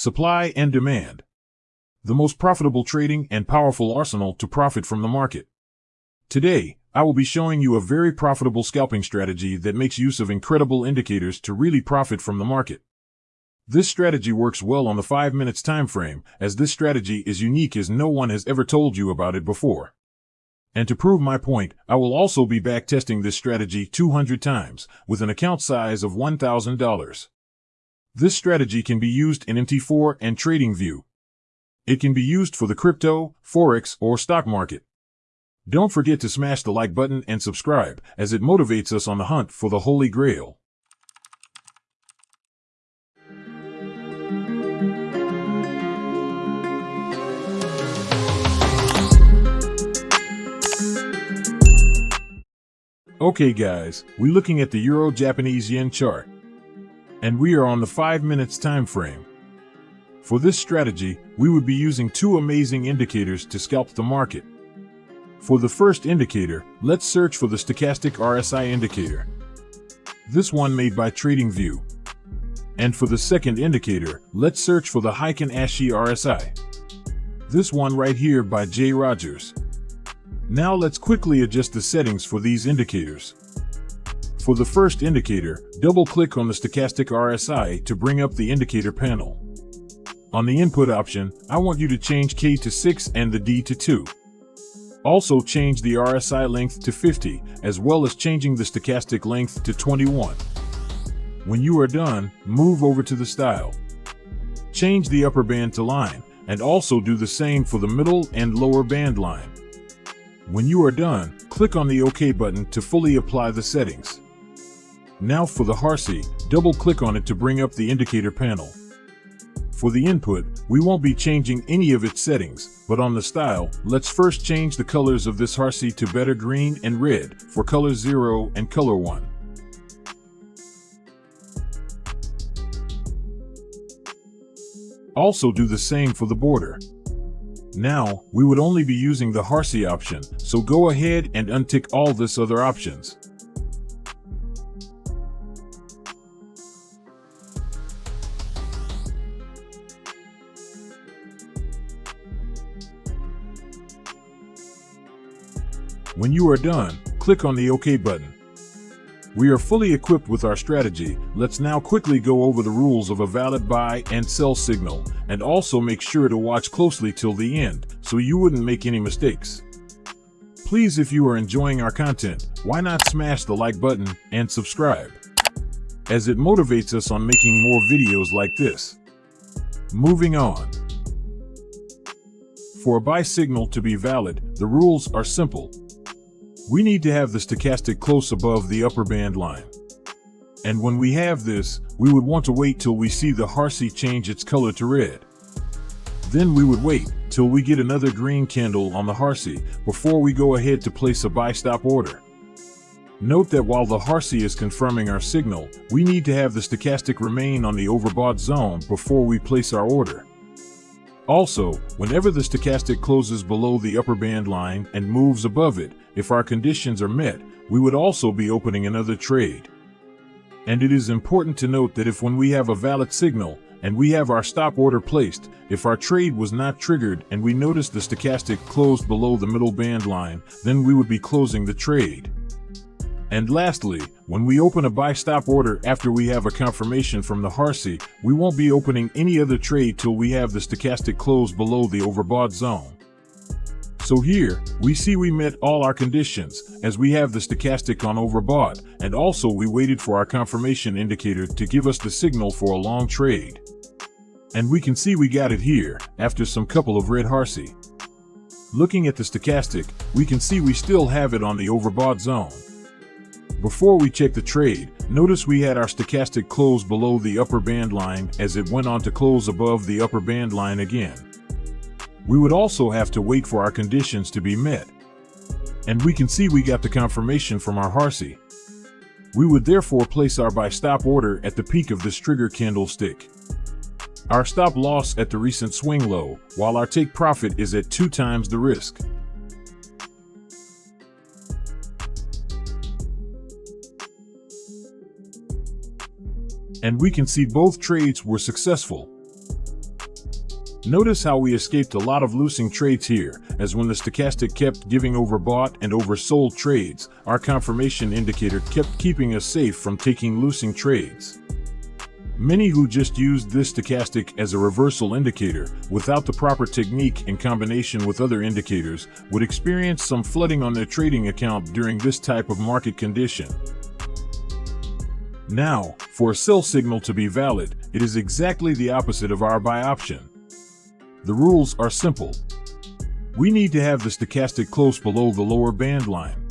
supply and demand. The most profitable trading and powerful arsenal to profit from the market. Today, I will be showing you a very profitable scalping strategy that makes use of incredible indicators to really profit from the market. This strategy works well on the 5 minutes time frame, as this strategy is unique as no one has ever told you about it before. And to prove my point, I will also be back testing this strategy 200 times, with an account size of $1,000. This strategy can be used in MT4 and TradingView. It can be used for the crypto, forex, or stock market. Don't forget to smash the like button and subscribe, as it motivates us on the hunt for the Holy Grail. Okay guys, we're looking at the Euro-Japanese Yen chart. And we are on the 5 minutes time frame. For this strategy, we would be using two amazing indicators to scalp the market. For the first indicator, let's search for the stochastic RSI indicator. This one made by TradingView. And for the second indicator, let's search for the Heikin Ashi RSI. This one right here by Jay Rogers. Now let's quickly adjust the settings for these indicators. For the first indicator, double-click on the stochastic RSI to bring up the indicator panel. On the input option, I want you to change K to 6 and the D to 2. Also change the RSI length to 50, as well as changing the stochastic length to 21. When you are done, move over to the style. Change the upper band to line, and also do the same for the middle and lower band line. When you are done, click on the OK button to fully apply the settings. Now for the HARSI, double-click on it to bring up the indicator panel. For the input, we won't be changing any of its settings, but on the style, let's first change the colors of this HARSI to better green and red for color 0 and color 1. Also do the same for the border. Now, we would only be using the HARSI option, so go ahead and untick all this other options. When you are done, click on the OK button. We are fully equipped with our strategy. Let's now quickly go over the rules of a valid buy and sell signal, and also make sure to watch closely till the end, so you wouldn't make any mistakes. Please if you are enjoying our content, why not smash the like button and subscribe, as it motivates us on making more videos like this. Moving on. For a buy signal to be valid, the rules are simple. We need to have the stochastic close above the upper band line. And when we have this, we would want to wait till we see the HARSI change its color to red. Then we would wait till we get another green candle on the HARSI before we go ahead to place a buy stop order. Note that while the HARSI is confirming our signal, we need to have the stochastic remain on the overbought zone before we place our order. Also, whenever the stochastic closes below the upper band line and moves above it, if our conditions are met, we would also be opening another trade. And it is important to note that if when we have a valid signal and we have our stop order placed, if our trade was not triggered and we notice the stochastic closed below the middle band line, then we would be closing the trade. And lastly, when we open a buy stop order after we have a confirmation from the HARSI, we won't be opening any other trade till we have the stochastic close below the overbought zone. So here, we see we met all our conditions, as we have the stochastic on overbought, and also we waited for our confirmation indicator to give us the signal for a long trade. And we can see we got it here, after some couple of red HARSI. Looking at the stochastic, we can see we still have it on the overbought zone. Before we check the trade, notice we had our stochastic close below the upper band line as it went on to close above the upper band line again. We would also have to wait for our conditions to be met. And we can see we got the confirmation from our HARSI. We would therefore place our buy stop order at the peak of this trigger candlestick. Our stop loss at the recent swing low, while our take profit is at two times the risk. And we can see both trades were successful. Notice how we escaped a lot of losing trades here, as when the stochastic kept giving overbought and oversold trades, our confirmation indicator kept keeping us safe from taking losing trades. Many who just used this stochastic as a reversal indicator without the proper technique in combination with other indicators would experience some flooding on their trading account during this type of market condition. Now, for a sell signal to be valid, it is exactly the opposite of our buy option. The rules are simple. We need to have the stochastic close below the lower band line.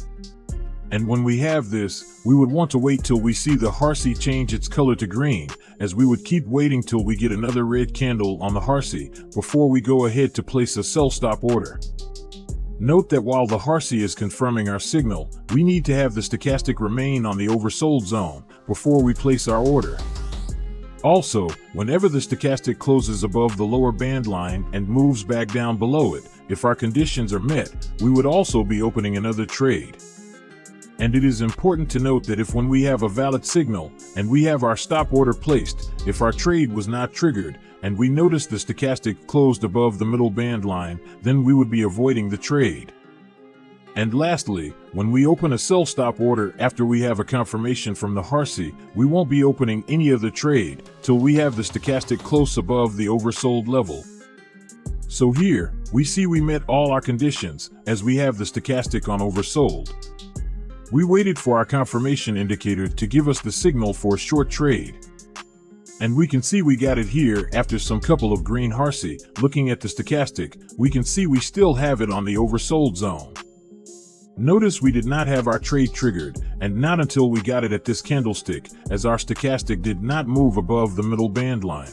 And when we have this, we would want to wait till we see the HARSI change its color to green, as we would keep waiting till we get another red candle on the HARSI before we go ahead to place a sell stop order. Note that while the HARSI is confirming our signal, we need to have the stochastic remain on the oversold zone before we place our order. Also, whenever the stochastic closes above the lower band line and moves back down below it, if our conditions are met, we would also be opening another trade. And it is important to note that if when we have a valid signal and we have our stop order placed, if our trade was not triggered and we notice the stochastic closed above the middle band line, then we would be avoiding the trade. And lastly, when we open a sell stop order after we have a confirmation from the HARSI, we won't be opening any of the trade till we have the stochastic close above the oversold level. So here, we see we met all our conditions as we have the stochastic on oversold. We waited for our confirmation indicator to give us the signal for a short trade. And we can see we got it here after some couple of green HARSI. Looking at the stochastic, we can see we still have it on the oversold zone. Notice we did not have our trade triggered, and not until we got it at this candlestick, as our stochastic did not move above the middle band line.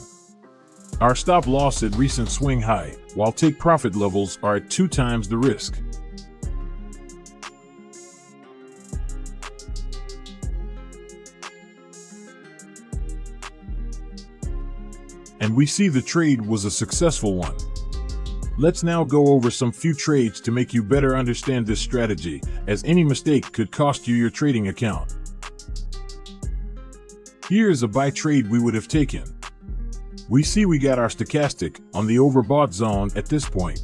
Our stop loss at recent swing high, while take profit levels are at two times the risk. We see the trade was a successful one. Let's now go over some few trades to make you better understand this strategy, as any mistake could cost you your trading account. Here is a buy trade we would have taken. We see we got our stochastic on the overbought zone at this point.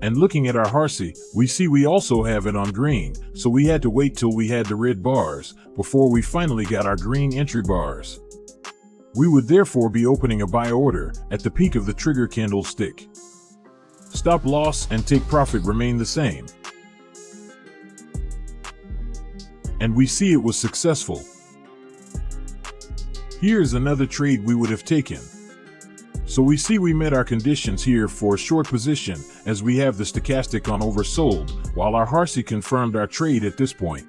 And looking at our HARSI, we see we also have it on green, so we had to wait till we had the red bars before we finally got our green entry bars. We would therefore be opening a buy order at the peak of the trigger candlestick. Stop loss and take profit remain the same. And we see it was successful. Here's another trade we would have taken. So we see we met our conditions here for a short position as we have the stochastic on oversold, while our HARSI confirmed our trade at this point.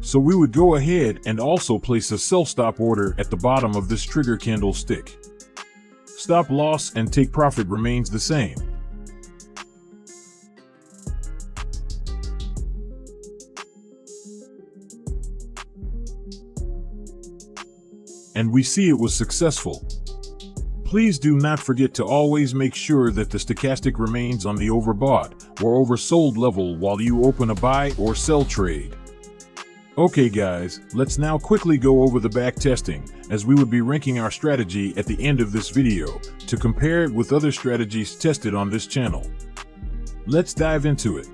So we would go ahead and also place a sell stop order at the bottom of this trigger candlestick. Stop loss and take profit remains the same. and we see it was successful. Please do not forget to always make sure that the stochastic remains on the overbought or oversold level while you open a buy or sell trade. Okay guys, let's now quickly go over the back testing, as we would be ranking our strategy at the end of this video, to compare it with other strategies tested on this channel. Let's dive into it.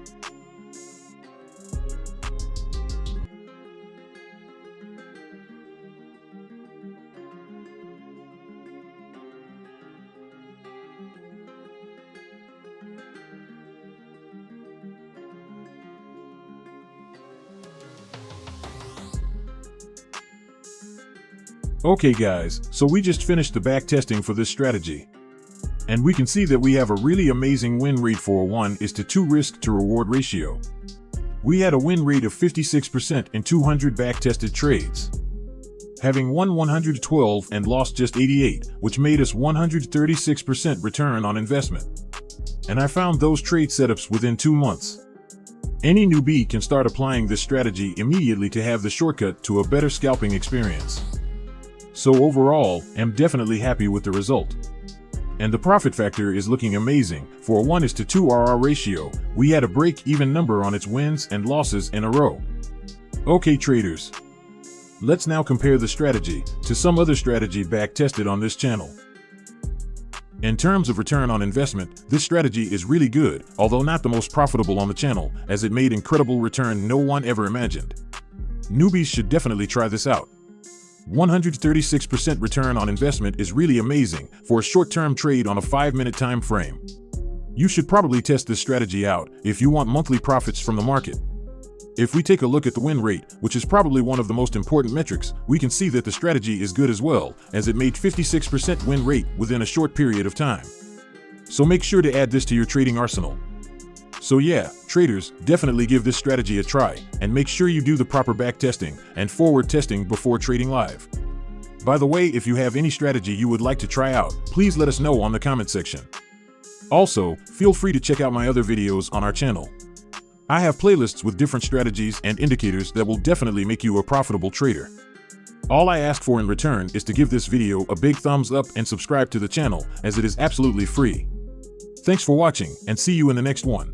Okay guys, so we just finished the back testing for this strategy. And we can see that we have a really amazing win rate for a 1 is to 2 risk to reward ratio. We had a win rate of 56% in 200 back tested trades. Having won 112 and lost just 88, which made us 136% return on investment. And I found those trade setups within 2 months. Any newbie can start applying this strategy immediately to have the shortcut to a better scalping experience. So overall, I'm definitely happy with the result. And the profit factor is looking amazing. For a 1 is to 2 RR ratio, we had a break-even number on its wins and losses in a row. Okay traders, let's now compare the strategy to some other strategy back tested on this channel. In terms of return on investment, this strategy is really good, although not the most profitable on the channel, as it made incredible return no one ever imagined. Newbies should definitely try this out. 136% return on investment is really amazing for a short-term trade on a 5-minute time frame. You should probably test this strategy out if you want monthly profits from the market. If we take a look at the win rate, which is probably one of the most important metrics, we can see that the strategy is good as well, as it made 56% win rate within a short period of time. So make sure to add this to your trading arsenal. So yeah, traders, definitely give this strategy a try, and make sure you do the proper back testing and forward testing before trading live. By the way, if you have any strategy you would like to try out, please let us know on the comment section. Also, feel free to check out my other videos on our channel. I have playlists with different strategies and indicators that will definitely make you a profitable trader. All I ask for in return is to give this video a big thumbs up and subscribe to the channel as it is absolutely free. Thanks for watching and see you in the next one.